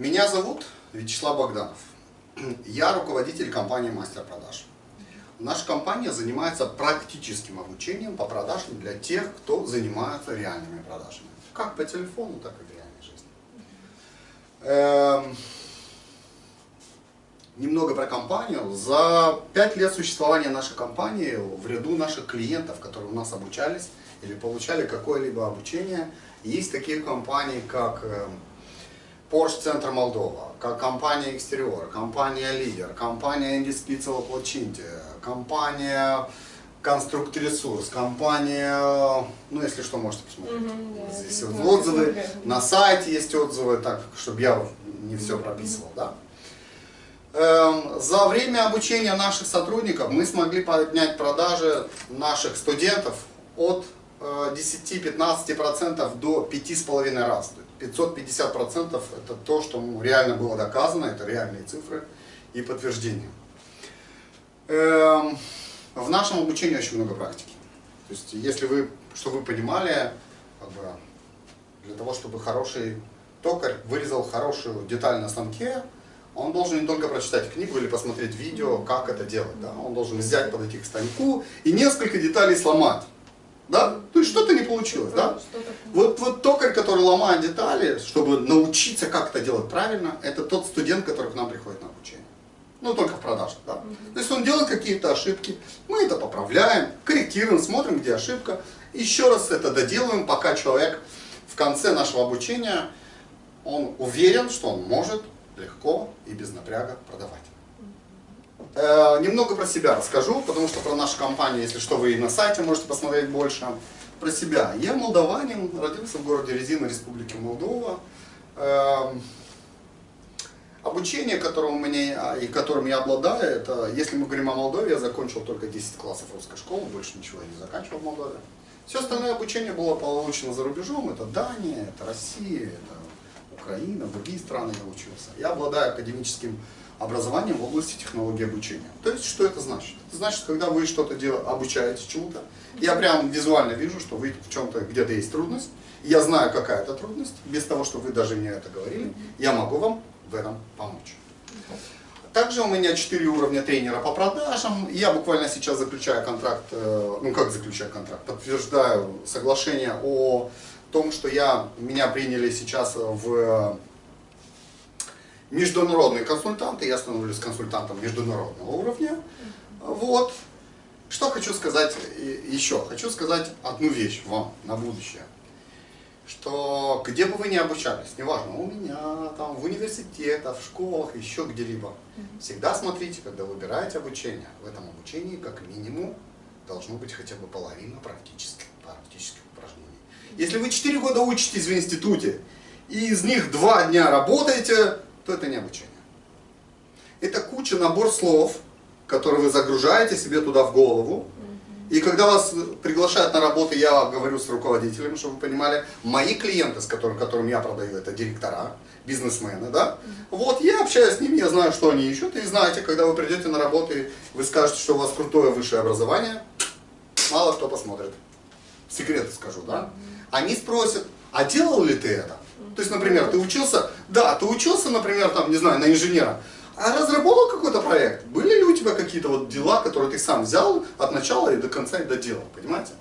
Меня зовут Вячеслав Богданов. Я руководитель компании «Мастер продаж». Наша компания занимается практическим обучением по продажам для тех, кто занимается реальными продажами. Как по телефону, так и в реальной жизни. Эм, немного про компанию. За пять лет существования нашей компании в ряду наших клиентов, которые у нас обучались или получали какое-либо обучение, есть такие компании, как эм, Porsche Центр Молдова, как компания Экстериор, компания Лидер, компания Индиспицево Плачинти, компания Конструкт Ресурс, компания, ну если что, можете посмотреть. Здесь вот отзывы, на сайте есть отзывы, так, чтобы я не все прописывал, да. За время обучения наших сотрудников мы смогли поднять продажи наших студентов от 10-15% э, до 5,5 раз. 550% это то, что реально было доказано, это реальные цифры и подтверждения. Эм, в нашем обучении очень много практики. То есть, если вы, чтобы вы понимали, как бы, для того, чтобы хороший токарь вырезал хорошую деталь на станке, он должен не только прочитать книгу или посмотреть видео, как это делать. Да? Он должен взять, подойти к станку и несколько деталей сломать. Да? Что-то не получилось, да? Вот, вот токарь, который ломает детали, чтобы научиться как это делать правильно, это тот студент, который к нам приходит на обучение. Ну, только в продажах, да? То есть он делает какие-то ошибки, мы это поправляем, корректируем, смотрим, где ошибка. Еще раз это доделываем, пока человек в конце нашего обучения, он уверен, что он может легко и без напряга продавать. Э, немного про себя расскажу, потому что про нашу компанию, если что, вы и на сайте можете посмотреть больше. Про себя. Я молдаванин, родился в городе Резина, Республики Молдова. Э, обучение, которым у меня и которым я обладаю, это, если мы говорим о Молдове, я закончил только 10 классов русской школы, больше ничего я не заканчивал в Молдове. Все остальное обучение было получено за рубежом, это Дания, это Россия, это Украина, другие страны я учился. Я обладаю академическим образованием в области технологии обучения. То есть, что это значит? Это значит, когда вы что-то обучаете чему-то, я прям визуально вижу, что вы в чем-то где-то есть трудность, я знаю, какая это трудность, без того, что вы даже мне это говорили, я могу вам в этом помочь. Также у меня 4 уровня тренера по продажам. Я буквально сейчас заключаю контракт, э, ну как заключаю контракт, подтверждаю соглашение о том, что я, меня приняли сейчас в международные консультанты, я становлюсь консультантом международного уровня. Вот. Что хочу сказать еще? Хочу сказать одну вещь вам на будущее. Что где бы вы ни обучались, неважно, у меня, там, в университетах, в школах, еще где-либо, всегда смотрите, когда выбираете обучение, в этом обучении как минимум должно быть хотя бы половина практических, практических упражнений. Если вы 4 года учитесь в институте, и из них 2 дня работаете, то это не обучение. Это куча, набор слов, которые вы загружаете себе туда в голову. И когда вас приглашают на работу, я говорю с руководителем, чтобы вы понимали, мои клиенты, с которым, которым я продаю, это директора, бизнесмены, да? Вот, я общаюсь с ними, я знаю, что они ищут, и знаете, когда вы придете на работу, и вы скажете, что у вас крутое высшее образование, мало кто посмотрит. Секреты скажу, да? Они спросят, а делал ли ты это? То есть, например, ты учился, да, ты учился, например, там, не знаю, на инженера, а разработал какой-то проект? Были ли у тебя какие-то вот дела, которые ты сам взял от начала и до конца и доделал, понимаете?